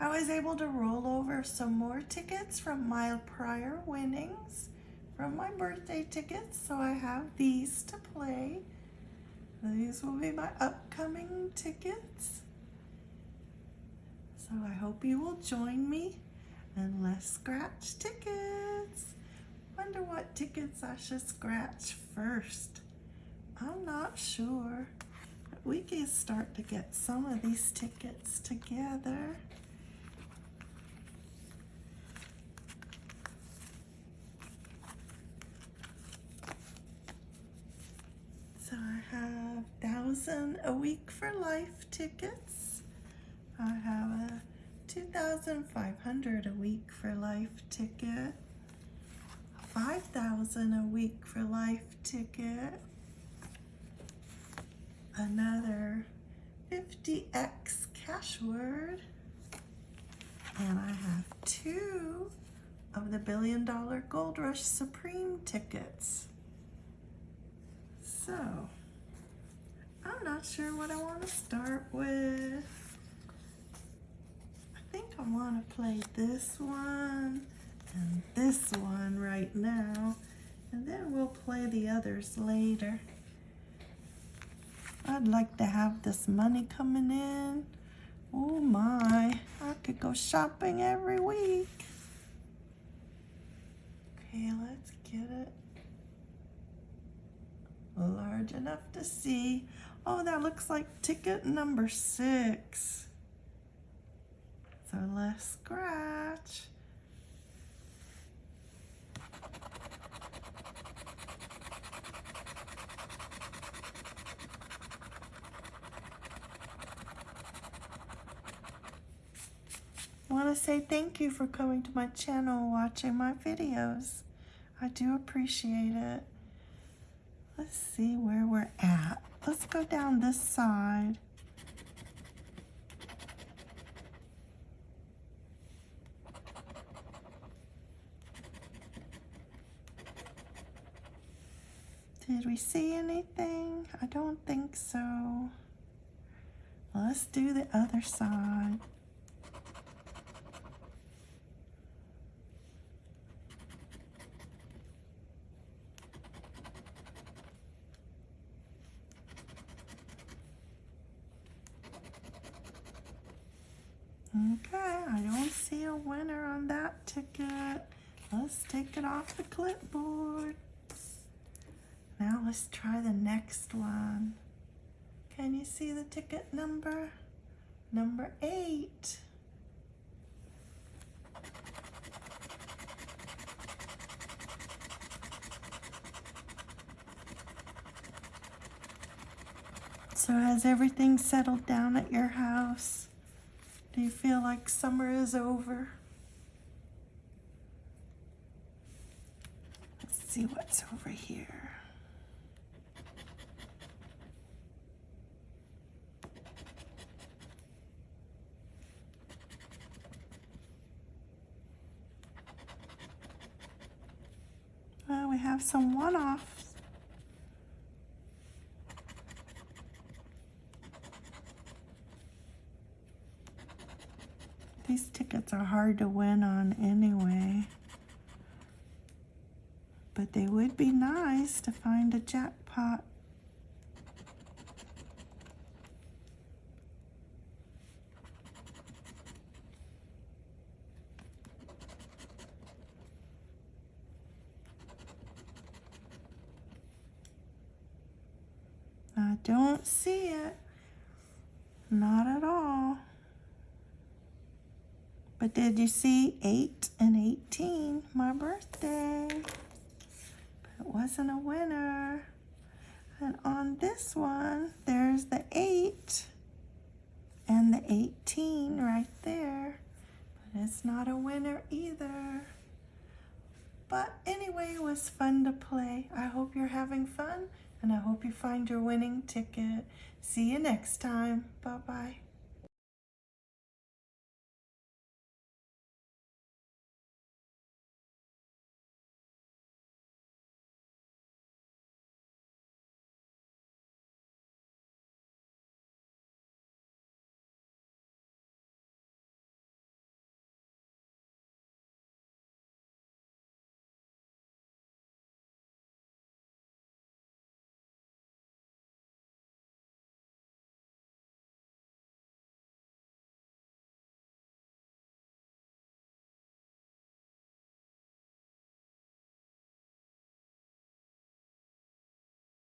I was able to roll over some more tickets from my prior winnings from my birthday tickets. So I have these to play. These will be my upcoming tickets. So I hope you will join me and let's scratch tickets. Wonder what tickets I should scratch first. I'm not sure. We can start to get some of these tickets together. So I have thousand a week for life tickets. I have a 2,500 a week for life ticket. 5,000 a week for life ticket. Another 50x cash word. And I have two of the Billion Dollar Gold Rush Supreme tickets. So, I'm not sure what I want to start with. I think I want to play this one and this one right now, and then we'll play the others later. I'd like to have this money coming in. Oh my, I could go shopping every week. Okay, let's get it large enough to see. Oh, that looks like ticket number six. So let's scratch. I want to say thank you for coming to my channel watching my videos. I do appreciate it. Let's see where we're at. Let's go down this side. Did we see anything? I don't think so. Let's do the other side. Okay, I don't see a winner on that ticket. Let's take it off the clipboard. Now let's try the next one. Can you see the ticket number? Number eight. So has everything settled down at your house? Do you feel like summer is over? Let's see what's over here. Well, we have some one-offs. These tickets are hard to win on anyway. But they would be nice to find a jackpot. I don't see it. Not at all. But did you see 8 and 18, my birthday? But it wasn't a winner. And on this one, there's the 8 and the 18 right there. But it's not a winner either. But anyway, it was fun to play. I hope you're having fun and I hope you find your winning ticket. See you next time. Bye-bye.